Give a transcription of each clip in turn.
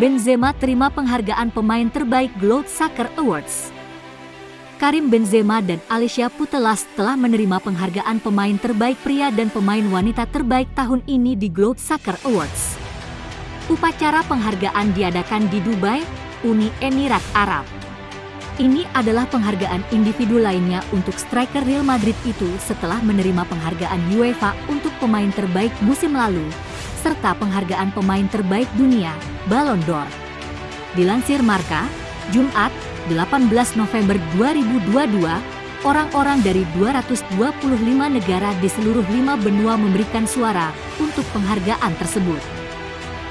Benzema terima penghargaan pemain terbaik Globe Soccer Awards. Karim Benzema dan Alicia Putelas telah menerima penghargaan pemain terbaik pria dan pemain wanita terbaik tahun ini di Globe Soccer Awards. Upacara penghargaan diadakan di Dubai, Uni Emirat Arab. Ini adalah penghargaan individu lainnya untuk striker Real Madrid itu setelah menerima penghargaan UEFA untuk pemain terbaik musim lalu, serta penghargaan pemain terbaik dunia, Ballon d'Or. Dilansir Marka, Jumat, 18 November 2022, orang-orang dari 225 negara di seluruh lima benua memberikan suara untuk penghargaan tersebut.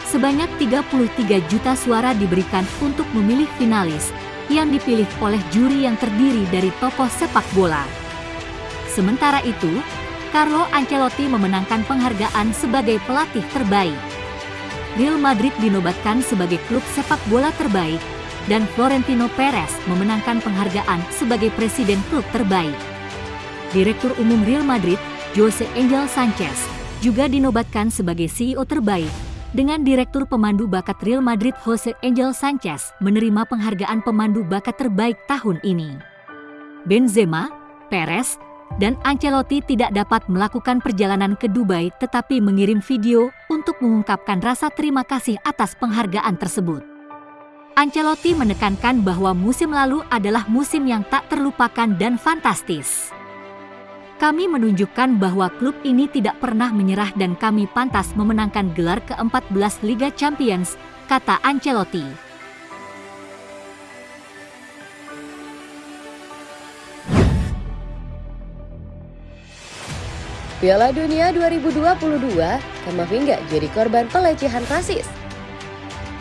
Sebanyak 33 juta suara diberikan untuk memilih finalis, yang dipilih oleh juri yang terdiri dari tokoh sepak bola. Sementara itu, Carlo Ancelotti memenangkan penghargaan sebagai pelatih terbaik. Real Madrid dinobatkan sebagai klub sepak bola terbaik, dan Florentino Perez memenangkan penghargaan sebagai presiden klub terbaik. Direktur Umum Real Madrid, Jose Angel Sanchez, juga dinobatkan sebagai CEO terbaik, dengan Direktur Pemandu Bakat Real Madrid Jose Angel Sanchez menerima penghargaan pemandu bakat terbaik tahun ini. Benzema, Perez, dan Ancelotti tidak dapat melakukan perjalanan ke Dubai tetapi mengirim video untuk mengungkapkan rasa terima kasih atas penghargaan tersebut. Ancelotti menekankan bahwa musim lalu adalah musim yang tak terlupakan dan fantastis. Kami menunjukkan bahwa klub ini tidak pernah menyerah dan kami pantas memenangkan gelar ke-14 Liga Champions, kata Ancelotti. Piala Dunia 2022, Kamavinga jadi korban pelecehan rasis.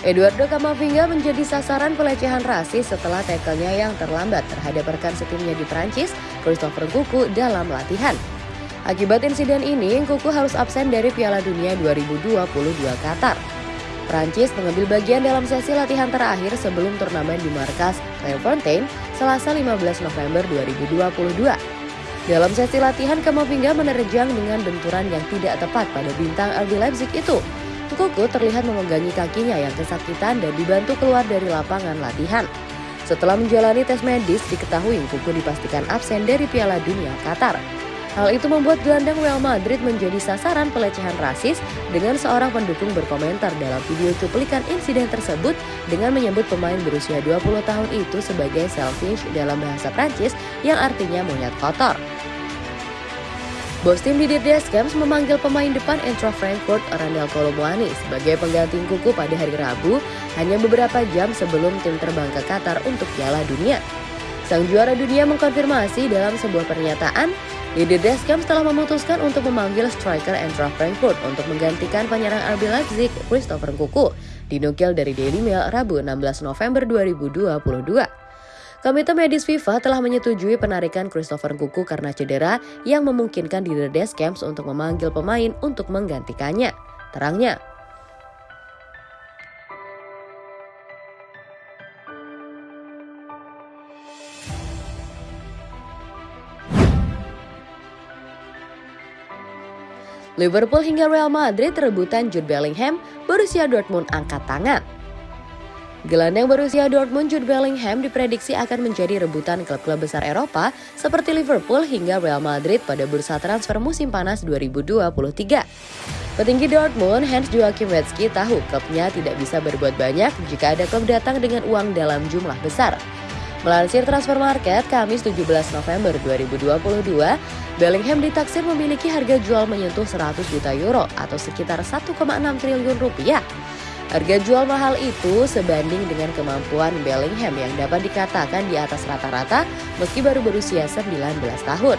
Eduardo Camavinga menjadi sasaran pelecehan rasis setelah tackle-nya yang terlambat terhadap rekan setimnya di Prancis, Christopher Kuku dalam latihan. Akibat insiden ini, Kuku harus absen dari Piala Dunia 2022 Qatar. Prancis mengambil bagian dalam sesi latihan terakhir sebelum turnamen di markas Clairefontaine, Selasa 15 November 2022. Dalam sesi latihan, Camavinga menerjang dengan benturan yang tidak tepat pada bintang RB Leipzig itu. Kuku terlihat memegangi kakinya yang kesakitan dan dibantu keluar dari lapangan latihan. Setelah menjalani tes medis, diketahui Kuku dipastikan absen dari Piala Dunia Qatar. Hal itu membuat gelandang Real Madrid menjadi sasaran pelecehan rasis dengan seorang pendukung berkomentar dalam video cuplikan insiden tersebut dengan menyebut pemain berusia 20 tahun itu sebagai selfish dalam bahasa Prancis yang artinya monyet kotor. Bos tim Didier Deschamps memanggil pemain depan Eintracht Frankfurt Randal Colomwani sebagai pengganti Kuku pada hari Rabu hanya beberapa jam sebelum tim terbang ke Qatar untuk Piala Dunia. Sang juara dunia mengkonfirmasi dalam sebuah pernyataan, Didier Deschamps telah memutuskan untuk memanggil striker Eintracht Frankfurt untuk menggantikan penyerang RB Leipzig Christopher Kuku, dinukil dari Daily Mail Rabu 16 November 2022. Komite Medis FIFA telah menyetujui penarikan Christopher Kuku karena cedera yang memungkinkan di The untuk memanggil pemain untuk menggantikannya. Terangnya, Liverpool hingga Real Madrid rebutan Jude Bellingham, Borussia Dortmund angkat tangan. Gelandang berusia Dortmund Jude Bellingham diprediksi akan menjadi rebutan klub-klub besar Eropa seperti Liverpool hingga Real Madrid pada bursa transfer musim panas 2023. Petinggi Dortmund Hans Joachim Watzke tahu klubnya tidak bisa berbuat banyak jika ada klub datang dengan uang dalam jumlah besar. Melansir transfer market Kamis 17 November 2022, Bellingham ditaksir memiliki harga jual menyentuh 100 juta euro atau sekitar 1,6 triliun rupiah. Harga jual mahal itu sebanding dengan kemampuan Bellingham yang dapat dikatakan di atas rata-rata meski baru berusia 19 tahun.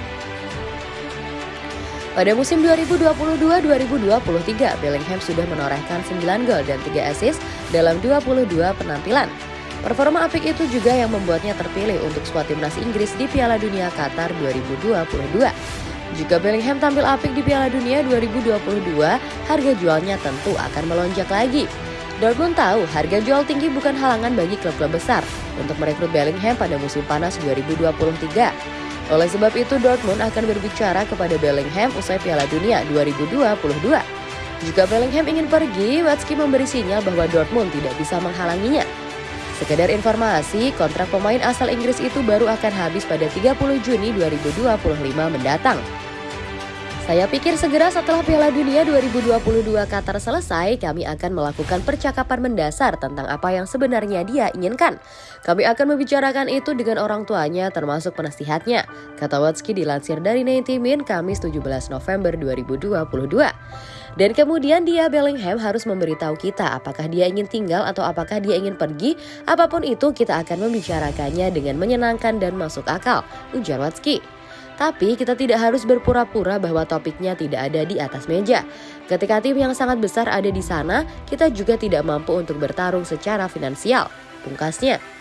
Pada musim 2022-2023, Bellingham sudah menorehkan 9 gol dan 3 assist dalam 22 penampilan. Performa apik itu juga yang membuatnya terpilih untuk skuad timnas Inggris di Piala Dunia Qatar 2022. Jika Bellingham tampil apik di Piala Dunia 2022, harga jualnya tentu akan melonjak lagi. Dortmund tahu harga jual tinggi bukan halangan bagi klub-klub besar untuk merekrut Bellingham pada musim panas 2023. Oleh sebab itu Dortmund akan berbicara kepada Bellingham usai Piala Dunia 2022. Jika Bellingham ingin pergi, Watzke memberi sinyal bahwa Dortmund tidak bisa menghalanginya. Sekedar informasi, kontrak pemain asal Inggris itu baru akan habis pada 30 Juni 2025 mendatang. Saya pikir segera setelah Piala Dunia 2022 Qatar selesai, kami akan melakukan percakapan mendasar tentang apa yang sebenarnya dia inginkan. Kami akan membicarakan itu dengan orang tuanya termasuk penasihatnya, kata Watsky dilansir dari 90 Min Kamis 17 November 2022. Dan kemudian dia Bellingham harus memberitahu kita apakah dia ingin tinggal atau apakah dia ingin pergi. Apa pun itu kita akan membicarakannya dengan menyenangkan dan masuk akal, ujar Watsky. Tapi kita tidak harus berpura-pura bahwa topiknya tidak ada di atas meja. Ketika tim yang sangat besar ada di sana, kita juga tidak mampu untuk bertarung secara finansial. Pungkasnya.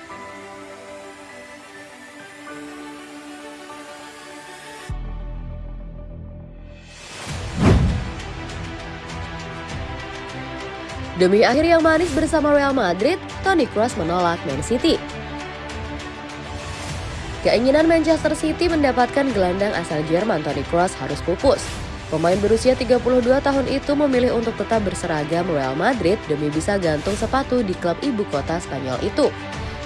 Demi akhir yang manis bersama Real Madrid, Toni Kroos menolak Man City. Keinginan Manchester City mendapatkan gelandang asal Jerman Toni Kroos harus pupus. Pemain berusia 32 tahun itu memilih untuk tetap berseragam Real Madrid demi bisa gantung sepatu di klub ibu kota Spanyol itu.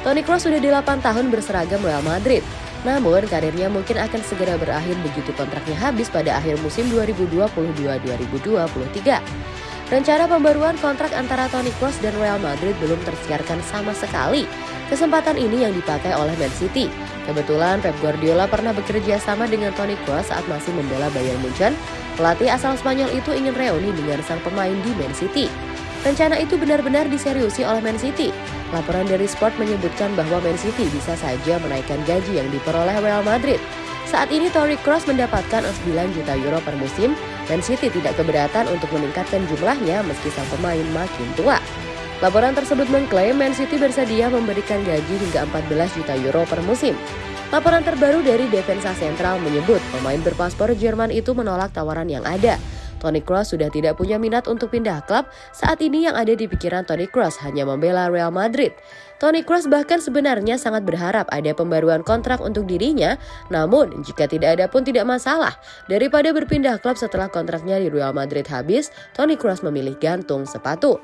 Toni Kroos sudah 8 tahun berseragam Real Madrid. Namun karirnya mungkin akan segera berakhir begitu kontraknya habis pada akhir musim 2022-2023. Rencana pembaruan kontrak antara Toni Kroos dan Real Madrid belum tersiarkan sama sekali. Kesempatan ini yang dipakai oleh Man City. Kebetulan Pep Guardiola pernah bekerja sama dengan Toni Kroos saat masih membela Bayern Munchen. Pelatih asal Spanyol itu ingin reuni dengan sang pemain di Man City. Rencana itu benar-benar diseriusi oleh Man City. Laporan dari Sport menyebutkan bahwa Man City bisa saja menaikkan gaji yang diperoleh Real Madrid. Saat ini Toni Kroos mendapatkan 9 juta euro per musim. Man City tidak keberatan untuk meningkatkan jumlahnya meski sang pemain makin tua. Laporan tersebut mengklaim Man City bersedia memberikan gaji hingga 14 juta euro per musim. Laporan terbaru dari Defensa Sentral menyebut pemain berpaspor Jerman itu menolak tawaran yang ada. Toni Kroos sudah tidak punya minat untuk pindah klub. Saat ini yang ada di pikiran Toni Kroos hanya membela Real Madrid. Toni Kroos bahkan sebenarnya sangat berharap ada pembaruan kontrak untuk dirinya, namun jika tidak ada pun tidak masalah. Daripada berpindah klub setelah kontraknya di Real Madrid habis, Toni Kroos memilih gantung sepatu.